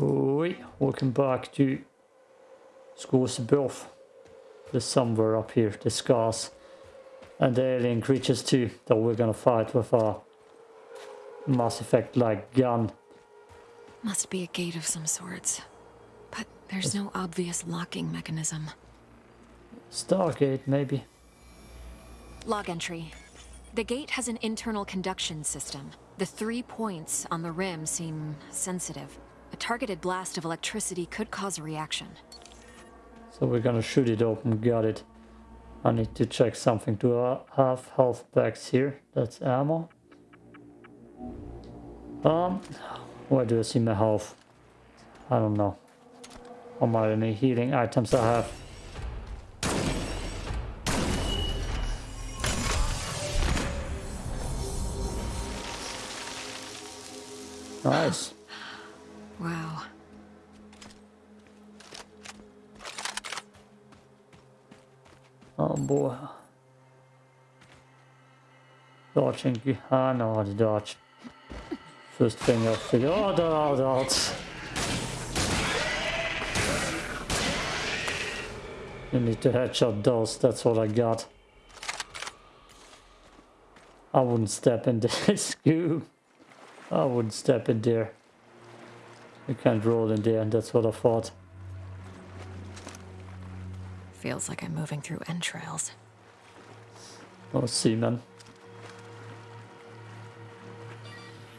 Oi, welcome back to Scars Above. There's somewhere up here, the scars. And the alien creatures too, that we're gonna fight with our Mass Effect like gun. Must be a gate of some sorts. But there's no obvious locking mechanism. Stargate, maybe. Log entry. The gate has an internal conduction system. The three points on the rim seem sensitive. A targeted blast of electricity could cause a reaction. So we're gonna shoot it open, got it. I need to check something to uh, have health packs here. That's ammo. Um, where do I see my health? I don't know. How many healing items I have. Nice. Boy. Dodging. Ah no, the dodge. First thing I figure. Oh, dodge, dodge. You need to headshot those, that's what I got. I wouldn't step in this goo. I wouldn't step in there. You can't roll in there, and that's what I thought. Feels like I'm moving through entrails. Oh, seaman.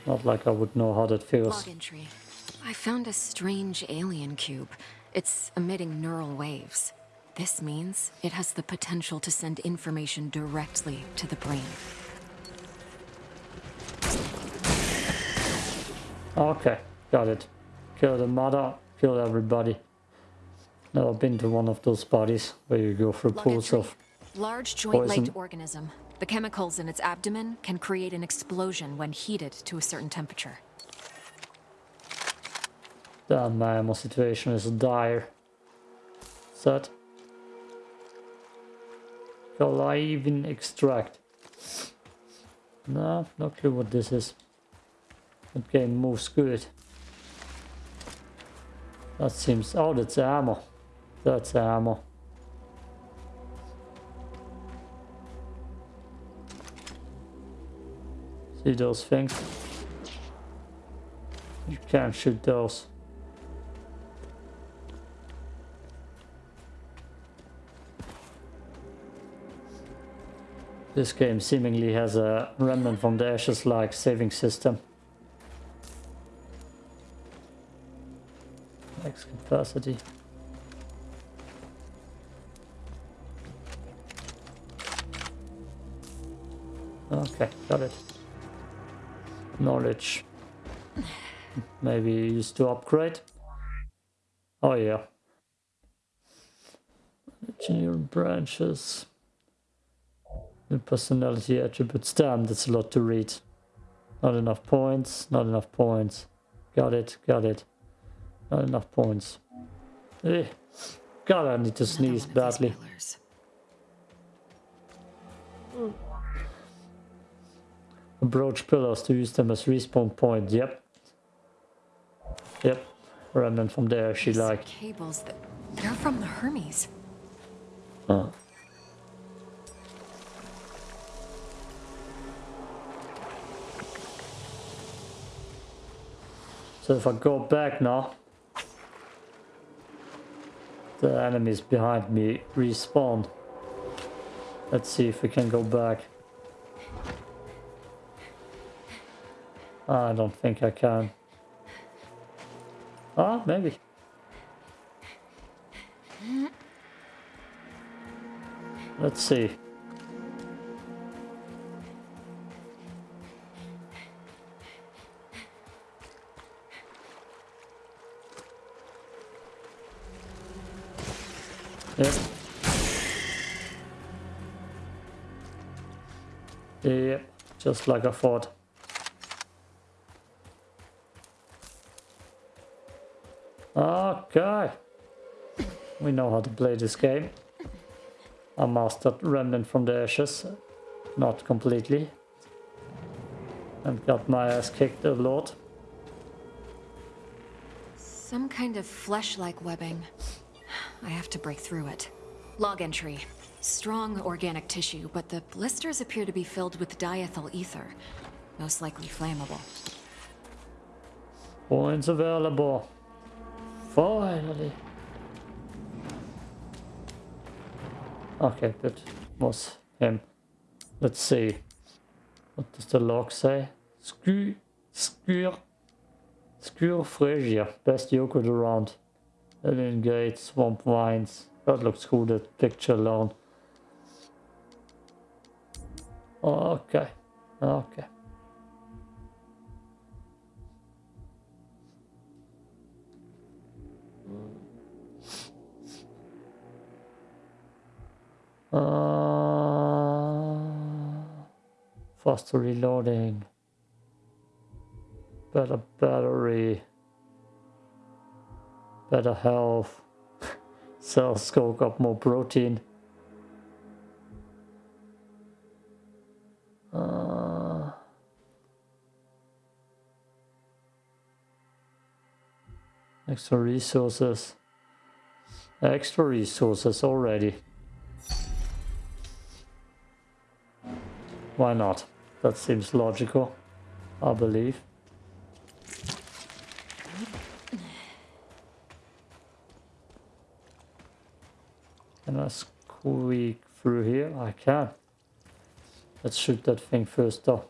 Not like I would know how that feels. Log entry. I found a strange alien cube. It's emitting neural waves. This means it has the potential to send information directly to the brain. Okay, got it. Kill the mother, kill everybody. Never been to one of those parties where you go through Log pools of... Large joint-like organism. The chemicals in its abdomen can create an explosion when heated to a certain temperature. Damn, my ammo situation is dire. Set. Shall I even extract? No, no clue what this is. That game moves good. That seems... Oh, that's ammo. That's ammo. See those things? You can't shoot those. This game seemingly has a remnant from the ashes like saving system. Max capacity. Okay, got it. Knowledge. Maybe used to upgrade. Oh yeah. Engineering branches. New personality attributes. Damn, that's a lot to read. Not enough points, not enough points. Got it, got it. Not enough points. Eh. God, I need to sneeze one of these badly. pillars. Approach pillars to use them as respawn point. Yep. Yep. Remnant from there, she These like. cables that they're from the Hermes. Huh. So if I go back now, the enemies behind me respawn. Let's see if we can go back. I don't think I can. Ah, maybe. Let's see. Yep. Yep, just like I thought. Okay. We know how to play this game. I mastered Remnant from the Ashes. Not completely. And got my ass kicked a lot. Some kind of flesh-like webbing. I have to break through it. Log entry. Strong organic tissue, but the blisters appear to be filled with diethyl ether. Most likely flammable. Points available. Finally. Okay, that was him. Let's see. What does the log say? Skewer, skewer, skewer Frasier. Best yogurt around. Alien Gate, Swamp Vines. That looks cool, that picture alone. Okay. Okay. Uh, faster reloading. Better battery. Better health. Cells soak up more protein. Uh, extra resources. Extra resources already. Why not? That seems logical, I believe. Can I squeak through here? I can. Let's shoot that thing first though.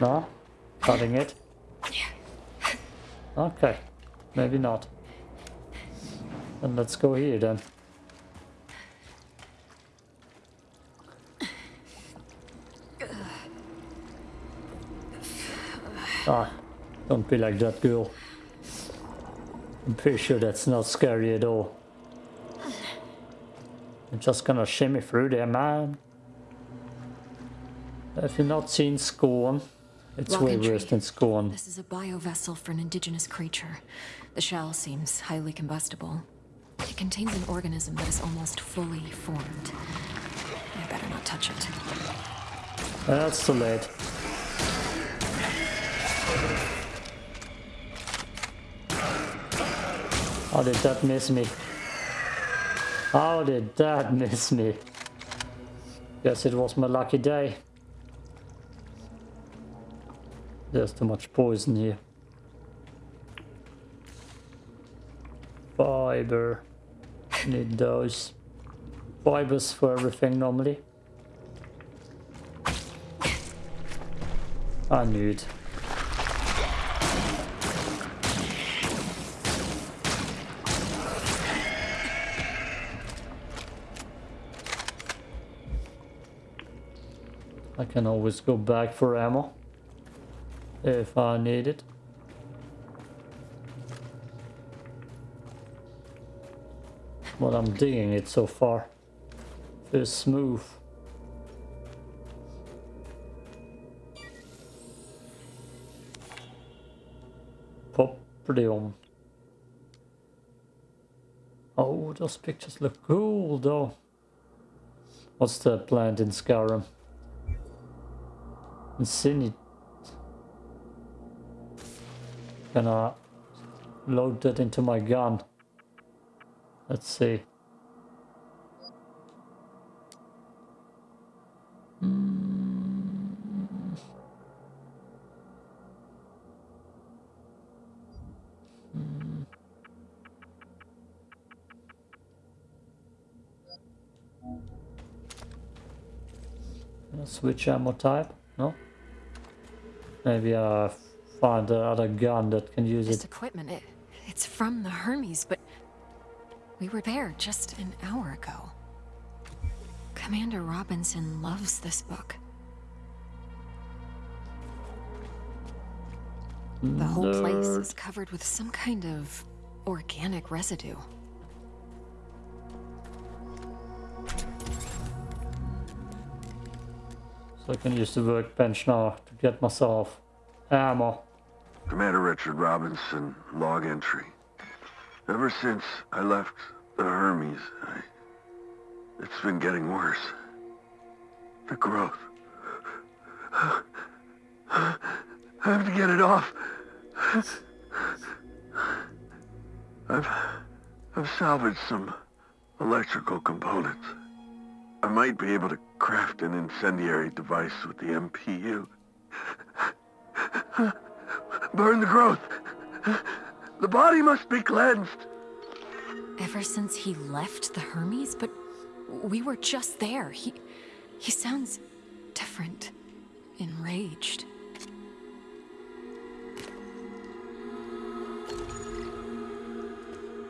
No? Cutting it? Okay. Maybe not. Then let's go here then. Ah, don't be like that girl. I'm pretty sure that's not scary at all. I'm just gonna shimmy through there, man. Have you not seen Scorn? It's way worse than Scorn. This is a biovessel for an indigenous creature. The shell seems highly combustible. It contains an organism that is almost fully formed. I better not touch it. That's too late. How did that miss me? How did that miss me? Guess it was my lucky day. There's too much poison here. Fiber. Need those. Fibers for everything normally. I need. I can always go back for ammo if I need it. Well, I'm digging it so far. Feels smooth. Poprium. Oh, those pictures look cool though. What's the plant in Skyrim? Incinit. Gonna load that into my gun. Let's see. Mm. Mm. Switch ammo type? No? Maybe I find the other gun that can use this it. equipment, it, it's from the Hermes, but we were there just an hour ago. Commander Robinson loves this book. The whole place is covered with some kind of organic residue. So I can use the workbench now to get myself ammo. Commander Richard Robinson, log entry. Ever since I left the Hermes, I... it's been getting worse. The growth. I have to get it off. I've, I've salvaged some electrical components. I might be able to craft an incendiary device with the MPU. Burn the growth. The body must be cleansed. Ever since he left the Hermes? But we were just there. He... he sounds different. Enraged.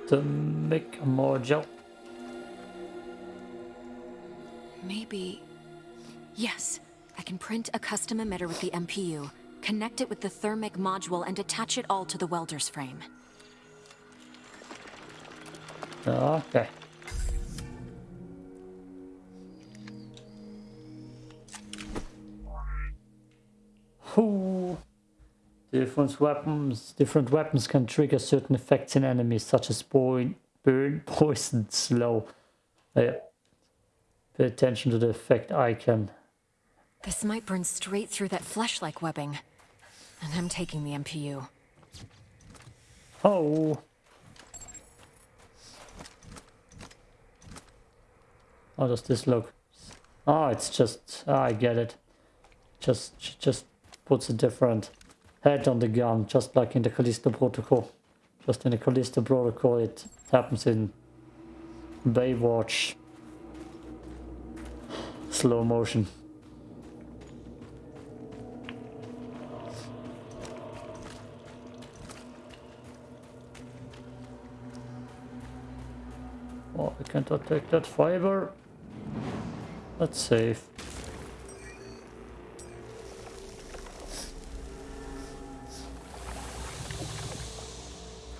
To make a mojo. Maybe... Yes. I can print a custom emitter with the MPU, connect it with the thermic module, and attach it all to the welder's frame. Okay. Ooh. Different weapons, different weapons can trigger certain effects in enemies, such as burn, burn poison, slow. Uh, pay attention to the effect icon. This might burn straight through that flesh-like webbing. And I'm taking the MPU. Oh. How does this look? Oh, it's just, oh, I get it. Just, just puts a different head on the gun, just like in the Callisto Protocol. Just in the Callisto Protocol, it happens in Baywatch. Slow motion. Oh, I can't attack that fiber. That's safe.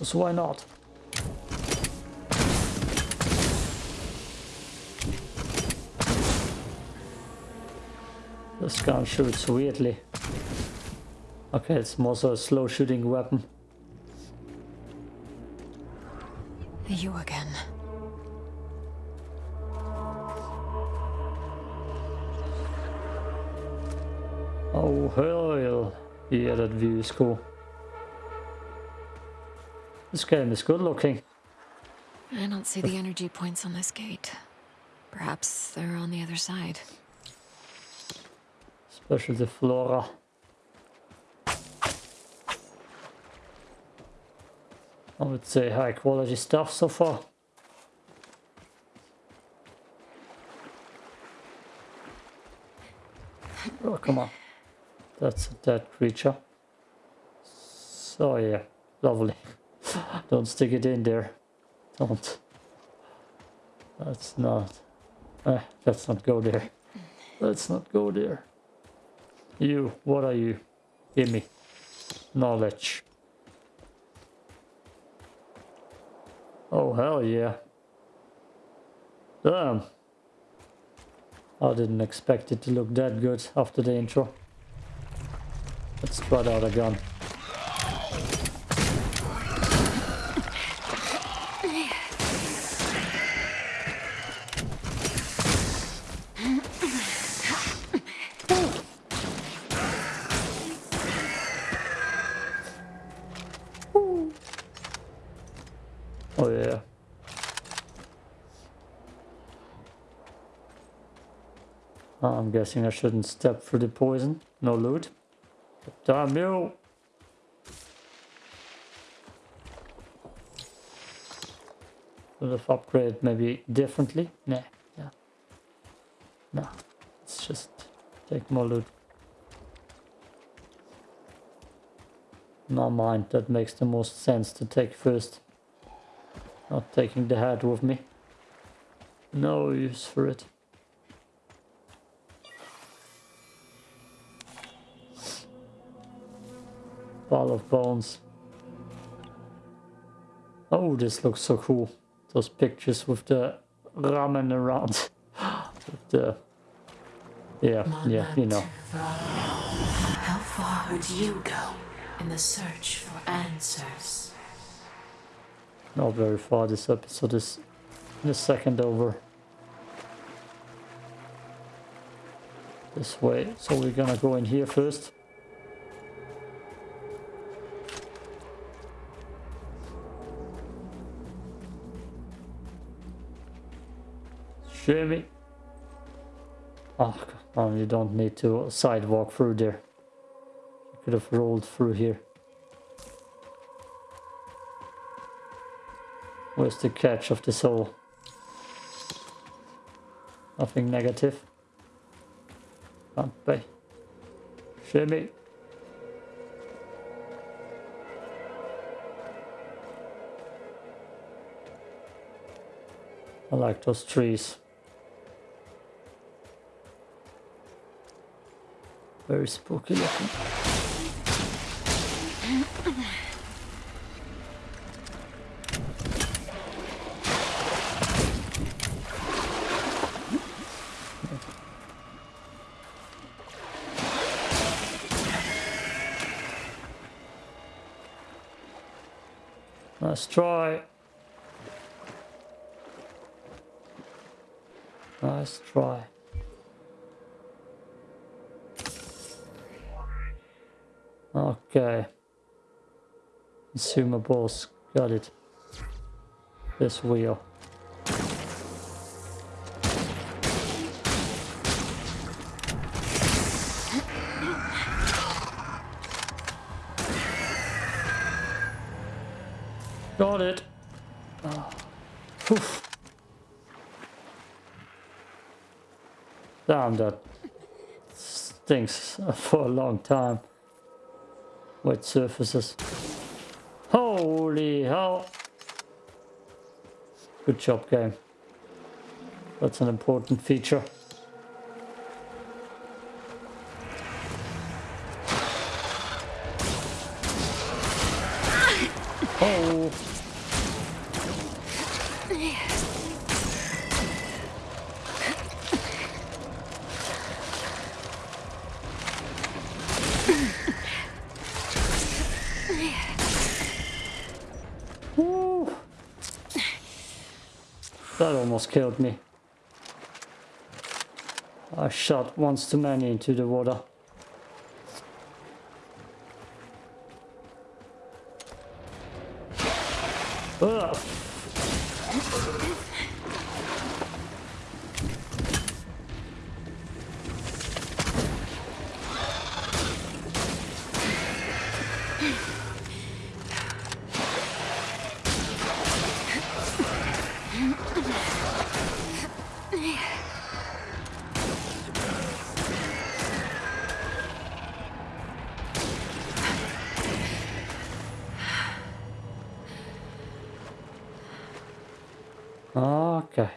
So why not? This gun shoots weirdly. Okay, it's more so a slow shooting weapon. You again. Oh hell yeah, that view is cool. This game is good looking. I don't see the energy points on this gate. Perhaps they're on the other side. Especially the flora. I would say high quality stuff so far. Oh, come on. That's a dead creature. So yeah, lovely. Don't stick it in there. Don't. That's not. Eh, let's not go there. Let's not go there. You, what are you? Give me. Knowledge. Oh, hell yeah. Damn. I didn't expect it to look that good after the intro. Let's try out gun. Oh yeah. Uh, I'm guessing I shouldn't step through the poison. No loot. Damn you! Would have upgraded maybe differently? Nah, yeah. No, let's just take more loot. No mind, that makes the most sense to take first. Not taking the head with me. No use for it. Ball of bones. Oh, this looks so cool. Those pictures with the ramen around. with the... Yeah, yeah, you know. How far would you go in the search for answers? Not very far, this episode is the second over. This way, so we're gonna go in here first. Shimmy. Oh, ah, come on, you don't need to sidewalk through there. You could have rolled through here. Where's the catch of this hole? Nothing negative. Can't. Shimmy. I like those trees. Very spooky looking. Let's try. Nice try. Okay. Consumer uh, Consumables. Got it. This wheel. Got it. Oh. Damn, that stinks for a long time. Wet surfaces. Holy hell. Good job, game. That's an important feature. Oh. Woo. That almost killed me. I shot once too many into the water. Ugh. Okay.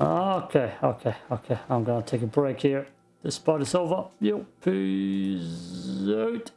Okay, okay, okay. I'm gonna take a break here. This part is over. Yo, peace out.